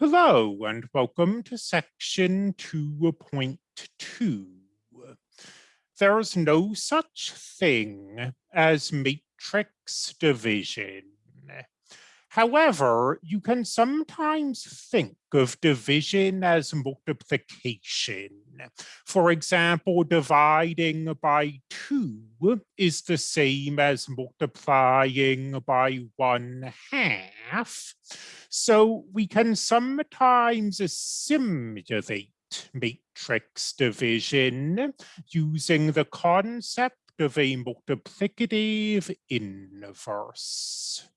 Hello and welcome to section 2.2. There's no such thing as matrix division. However, you can sometimes think of division as multiplication. For example, dividing by two is the same as multiplying by one half. So we can sometimes simulate matrix division using the concept of a multiplicative inverse.